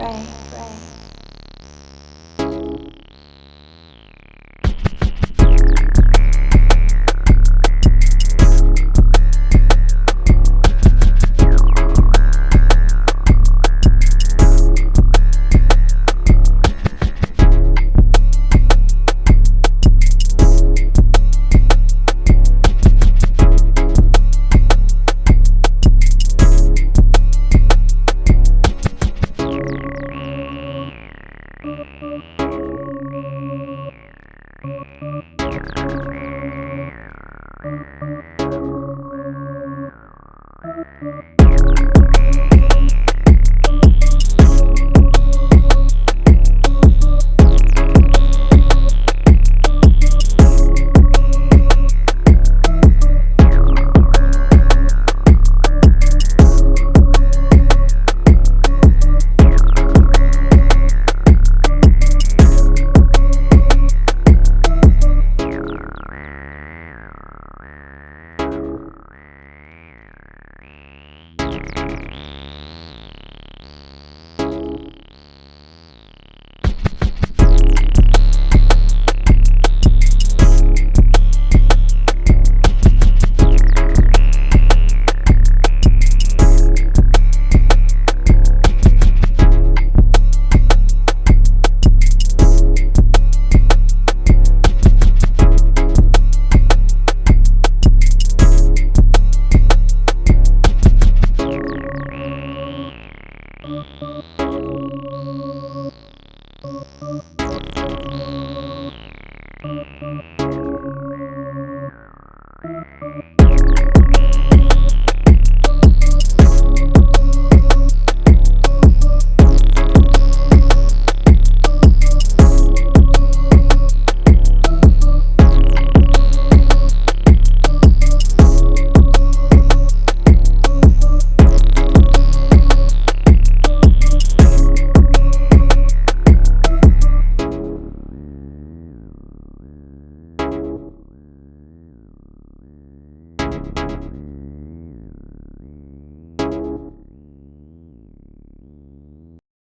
pray. Bye.